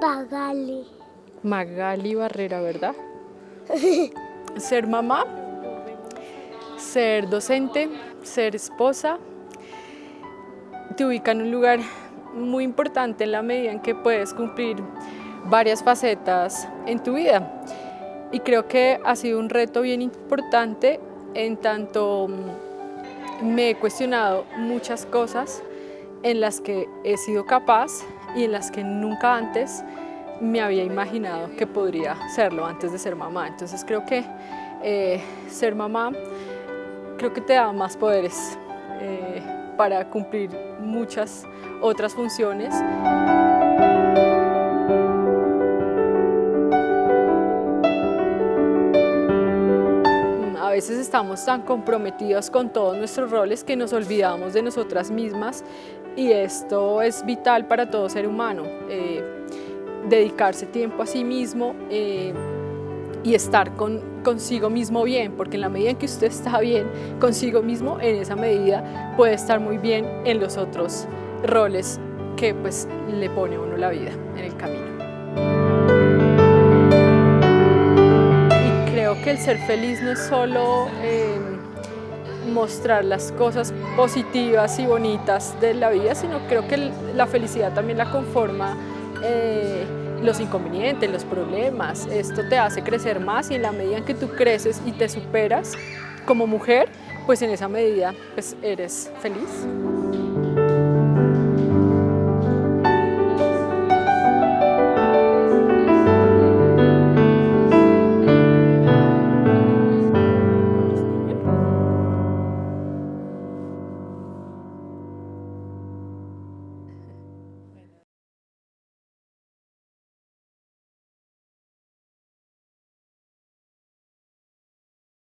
Magali. Magali Barrera, ¿verdad? ser mamá, ser docente, ser esposa, te ubica en un lugar muy importante en la medida en que puedes cumplir varias facetas en tu vida. Y creo que ha sido un reto bien importante en tanto mm, me he cuestionado muchas cosas en las que he sido capaz y en las que nunca antes me había imaginado que podría serlo antes de ser mamá. Entonces creo que eh, ser mamá creo que te da más poderes eh, para cumplir muchas otras funciones. Veces estamos tan comprometidos con todos nuestros roles que nos olvidamos de nosotras mismas y esto es vital para todo ser humano. Eh, dedicarse tiempo a sí mismo eh, y estar con, consigo mismo bien, porque en la medida en que usted está bien consigo mismo, en esa medida puede estar muy bien en los otros roles que pues le pone a uno la vida en el camino. Ser feliz no es solo eh, mostrar las cosas positivas y bonitas de la vida, sino creo que la felicidad también la conforma eh, los inconvenientes, los problemas. Esto te hace crecer más y en la medida en que tú creces y te superas como mujer, pues en esa medida pues eres feliz.